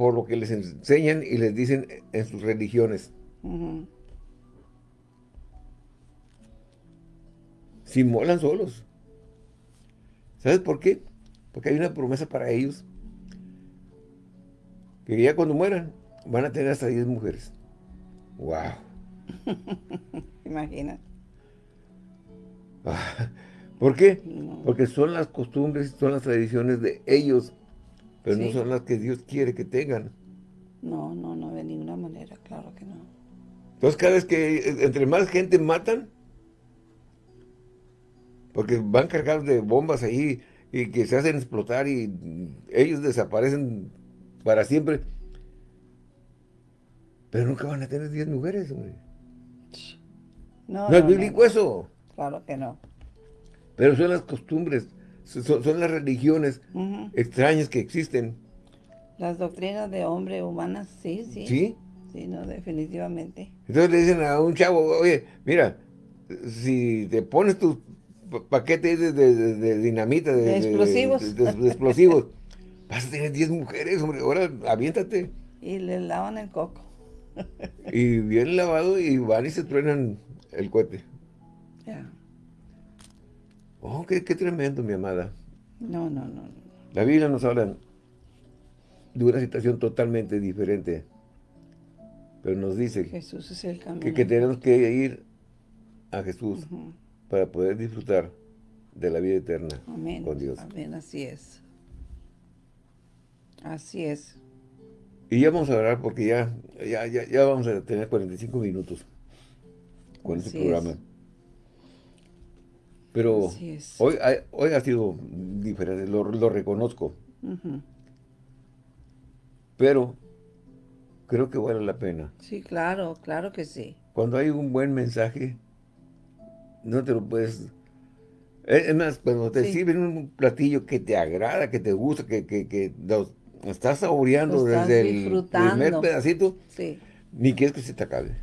A: por lo que les enseñan y les dicen en sus religiones. Si molan solos. ¿Sabes por qué? Porque hay una promesa para ellos. Que ya cuando mueran, van a tener hasta 10 mujeres. ¡Wow! [laughs]
B: Imagina.
A: ¿Por qué? Porque son las costumbres, son las tradiciones de ellos pero no son las que Dios quiere que tengan.
B: No, no, no, de ninguna manera, claro que no.
A: Entonces cada vez que entre más gente matan, porque van cargados de bombas ahí y que se hacen explotar y ellos desaparecen para siempre. Pero nunca van a tener 10 mujeres, hombre. No, no, es bíblico eso.
B: Claro que no.
A: Pero son las costumbres son, las religiones extrañas que existen.
B: Las doctrinas de hombre humanas, sí, sí.
A: ¿Sí?
B: Sí, no, definitivamente.
A: Entonces le dicen a un chavo, oye, mira, si te pones tus paquetes de, dinamita, de,
B: explosivos,
A: de, explosivos [laughs] vas a tener 10 mujeres, hombre, ahora aviéntate.
B: Y le lavan el coco.
A: y bien lavado y van y se truenan el cohete. Ya. Oh, qué, tremendo, mi amada.
B: No, no, no.
A: La Biblia nos habla de una situación totalmente diferente. Pero nos dice
B: Jesús es el
A: que, tenemos que ir a Jesús. para poder disfrutar de la vida eterna
B: Amén.
A: con Dios.
B: Amén, así es. Así es.
A: Y ya vamos a hablar porque ya, ya, ya, ya vamos a tener 45 minutos con este
B: Así
A: programa.
B: es.
A: Pero hoy, ha- hoy ha sido diferente, lo, lo reconozco, pero creo que vale la pena.
B: Sí, claro, claro que sí.
A: Cuando hay un buen mensaje, no te lo puedes... Es más, cuando te
B: Sí.
A: sirven un platillo que te agrada, que te gusta, que, que, que lo estás saboreando
B: Lo estás
A: desde el primer pedacito,
B: Sí,
A: ni quieres que se te acabe.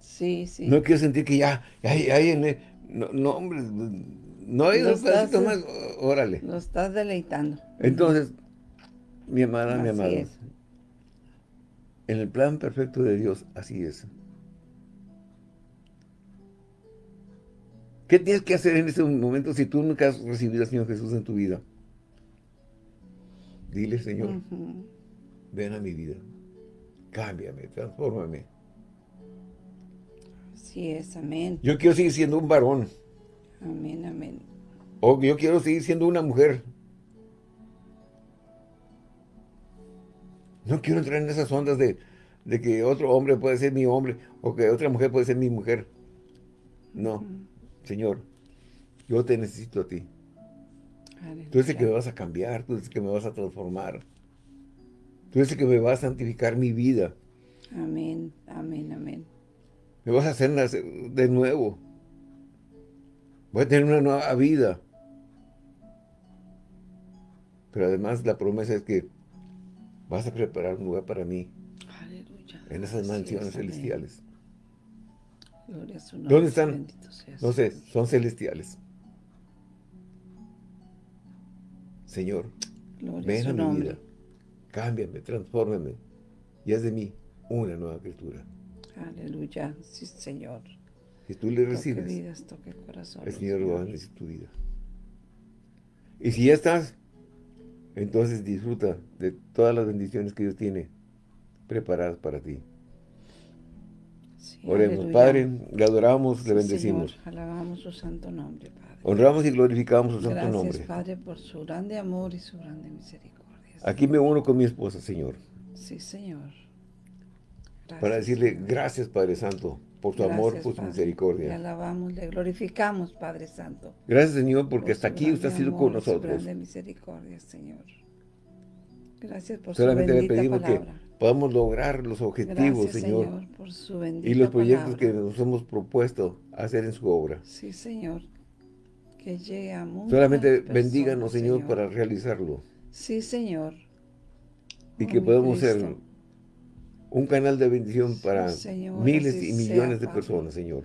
B: sí, sí.
A: No quiero sentir que ya, ya, ya, ya, no, no, hombre, no hay
B: Lo
A: un pedacito
B: estás-
A: más, órale.
B: Lo estás deleitando.
A: Entonces, mi amada, mi
B: es.
A: en el plan perfecto de Dios, así es. ¿Qué tienes que hacer en este momento si tú nunca has recibido al Señor Jesús en tu vida? Dile, Señor, ven a mi vida, cámbiame, transfórmame.
B: Así es, amén.
A: Yo quiero seguir siendo un varón,
B: Amén, amén.
A: o yo quiero seguir siendo una mujer. No quiero entrar en esas ondas de, de que otro hombre puede ser mi hombre o que otra mujer puede ser mi mujer. No, Señor, yo te necesito a ti. Tú eres el que me vas a cambiar, tú el que me vas a transformar. Tú eres el que me vas a santificar mi vida.
B: Amén, amén, amén.
A: Me vas a hacer nacer de nuevo. Voy a tener una nueva vida. Pero además la promesa es que vas a preparar un lugar para mí
B: Aleluya.
A: en esas mansiones
B: es,
A: celestiales.
B: Gloria a su nombre.
A: ¿Dónde están? No sé, son celestiales. Señor,
B: Gloria
A: ven a mi
B: nombre.
A: vida. Cámbiame, transfórmame. Y haz de mí una nueva criatura.
B: Aleluya. Sí, Señor.
A: Si tú le
B: Toque
A: recibes,
B: vidas, toque corazón.
A: el Señor va a bendecir tu vida. Y si ya estás, entonces disfruta de todas las bendiciones que Dios tiene preparadas para ti.
B: Sí,
A: Oremos,
B: aleluya.
A: Padre, le adoramos, le bendecimos.
B: Señor, alabamos su santo nombre, Padre.
A: Honramos y glorificamos su santo
B: Gracias,
A: nombre.
B: Padre, por su grande amor y su grande misericordia.
A: Aquí me uno con mi esposa, Señor,
B: Sí, Señor. Gracias,
A: para decirle gracias, Padre Santo, por su amor, por su
B: Padre. Le
A: misericordia.
B: alabamos, le glorificamos, Padre Santo.
A: Gracias, Señor, porque
B: por
A: hasta
B: su
A: aquí usted ha sido con
B: Su
A: nosotros.
B: grande misericordia, Señor. Gracias por
A: Solamente
B: su
A: le
B: bendita
A: pedimos
B: palabra.
A: que podamos lograr los objetivos,
B: Gracias,
A: Señor,
B: por su
A: y los proyectos que nos hemos propuesto hacer en su obra.
B: Sí, Señor. Que llegue a muchas
A: Solamente
B: personas,
A: bendíganos, Señor, para realizarlo.
B: Sí, Señor.
A: Y que podamos ser un canal de bendición para
B: Señor,
A: miles y
B: sea,
A: millones de personas, Señor.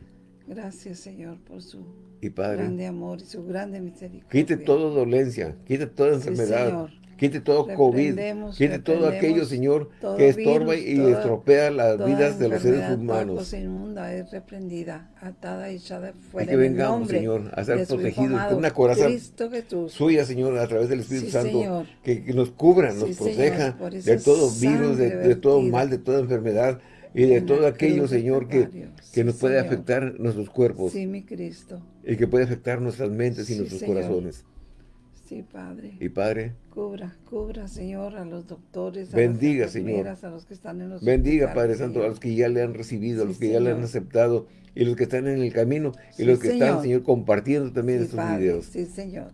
B: Gracias, Señor, por su
A: Y Padre,
B: grande amor y su grande misericordia.
A: quite toda dolencia, quite toda enfermedad. Quite todo COVID, quite todo aquello, Señor,
B: todo
A: que estorba
B: virus,
A: y
B: toda-
A: estropea las vidas de los seres humanos.
B: inmunda es reprendida, atada y echada
A: Y
B: fuera
A: que
B: en el
A: vengamos, Señor, a ser protegidos por una coraza suya, Señor, a través del Espíritu
B: Sí,
A: Santo, que, que nos cubra, nos
B: Sí,
A: proteja de todo virus, de, todo mal, de toda enfermedad y de todo aquello, Señor, que, que
B: Sí,
A: nos puede
B: Señor.
A: afectar nuestros cuerpos
B: Sí, mi Cristo.
A: y que puede afectar nuestras mentes y nuestros
B: Señor.
A: corazones.
B: Sí, Padre.
A: Y Padre,
B: Cubra, cubra, Señor, a los doctores, a
A: Bendiga,
B: las
A: Señor.
B: a los que están en los
A: bendiga, Padre Santo, a los que ya le han recibido, a
B: Sí,
A: los que ya le han aceptado y los que están en el camino y
B: Sí,
A: los que están,
B: Señor.
A: Compartiendo también
B: Sí,
A: estos
B: Padre,
A: videos.
B: Sí, Señor.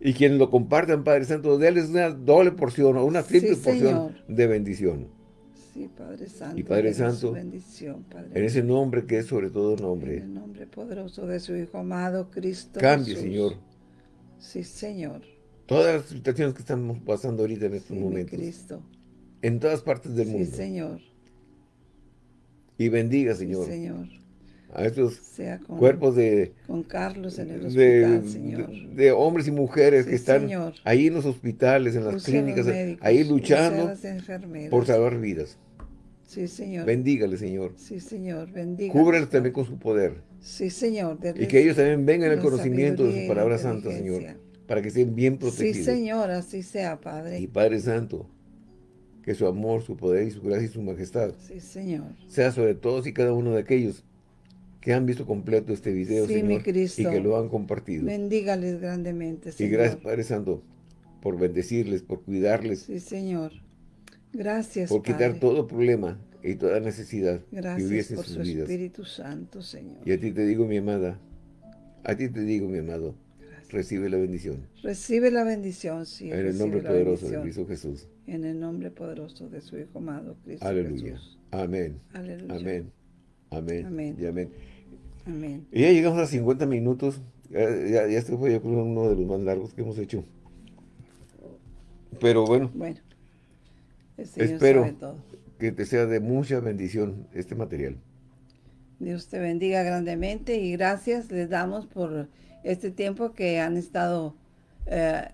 A: Y quienes lo compartan, Padre Santo, déles una doble porción o una triple porción
B: Señor.
A: de bendición.
B: Sí, Padre Santo.
A: Y Padre Santo,
B: bendición, Padre.
A: En ese nombre que es sobre todo
B: En
A: nombre.
B: el nombre poderoso de su Hijo amado, Cristo
A: Cambie,
B: Jesús.
A: Señor,
B: Sí, Señor.
A: todas las situaciones que estamos pasando ahorita en estos
B: Sí,
A: momentos.
B: Cristo.
A: En todas partes del
B: Sí,
A: mundo.
B: Señor.
A: Y bendiga,
B: Sí,
A: Señor,
B: Señor.
A: a estos
B: Sea con,
A: cuerpos de,
B: con Carlos en el
A: de,
B: hospital, Señor.
A: de- de hombres y mujeres
B: Sí,
A: que están
B: Señor.
A: ahí en los hospitales, en las clínicas,
B: médicos,
A: ahí luchando por salvar vidas.
B: Sí, Señor.
A: Bendígale, Señor.
B: Sí, Señor. Bendiga.
A: Cúbrelos también con su poder.
B: Sí, Señor.
A: Y que ellos también vengan al conocimiento de su
B: y
A: palabra
B: la
A: santa, Señor, para que estén bien
B: Sí,
A: protegidos.
B: Señor. Así sea, Padre.
A: Y Padre Santo, que su amor, su poder y su gracia y su majestad
B: Sí, Señor.
A: sea sobre todos y cada uno de aquellos que han visto completo este video,
B: Sí,
A: Señor, y que lo han compartido.
B: Bendígales grandemente,
A: Y
B: Señor.
A: gracias, Padre Santo, por bendecirles, por cuidarles,
B: Sí, Señor. Gracias,
A: por quitar
B: Padre.
A: todo problema y toda necesidad que
B: Gracias
A: hubiese en
B: por
A: sus
B: su
A: vidas.
B: Espíritu Santo, Señor.
A: Y a ti te digo, mi amada, a ti te digo, mi amado, recibe la bendición.
B: Recibe la bendición, sí.
A: En el nombre poderoso de. Cristo Jesús.
B: En el nombre poderoso de su Hijo amado, Cristo
A: Aleluya.
B: Jesús.
A: Amén.
B: Aleluya.
A: Amén. Amén.
B: Amén.
A: Y amén.
B: Amén.
A: Y ya llegamos a 50 minutos. Ya, ya, ya este fue yo creo, uno de los más largos que hemos hecho. Pero bueno,
B: Bueno, el Señor
A: Espero.
B: sabe todo.
A: que te sea de mucha bendición este material.
B: Dios te bendiga grandemente y gracias les damos por este tiempo que han estado eh,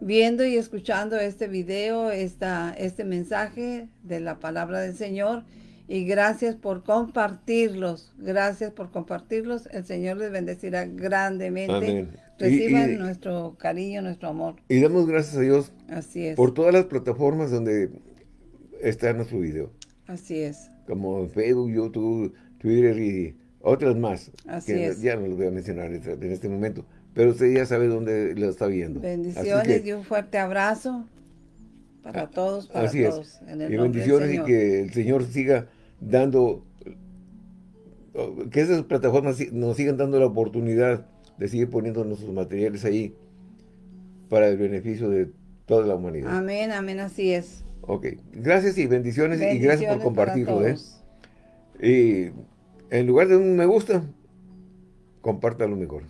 B: viendo y escuchando este video, esta, este mensaje de la palabra del Señor y gracias por compartirlos, gracias por compartirlos, el Señor les bendecirá grandemente,
A: Amén. Y-
B: reciban
A: y-
B: nuestro cariño, nuestro amor,
A: Y damos gracias a Dios
B: así es,
A: por todas las plataformas donde está nuestro video.
B: así es,
A: Como Facebook, YouTube, Twitter y otras más.
B: Así
A: que
B: es.
A: ya no los voy a mencionar en en este momento. Pero usted ya sabe dónde lo está viendo.
B: Bendiciones
A: que-
B: y un fuerte abrazo para todos, para
A: Así es.
B: todos, en el
A: Y
B: del
A: bendiciones y que el Señor siga dando, que esas plataformas nos sigan dando la oportunidad de seguir poniendo nuestros materiales ahí para el beneficio de toda la humanidad.
B: Amén, amén, así es.
A: Ok, gracias y bendiciones, y gracias por compartirlo. ¿eh? Y en lugar de un me gusta, compártalo mejor.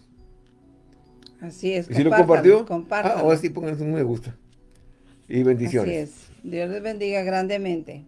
B: Así es.
A: Y si lo
B: compártalo,
A: compartió, ah,
B: compártalo.
A: ahora sí pónganse un me gusta. Y bendiciones.
B: Así es. Dios les bendiga grandemente.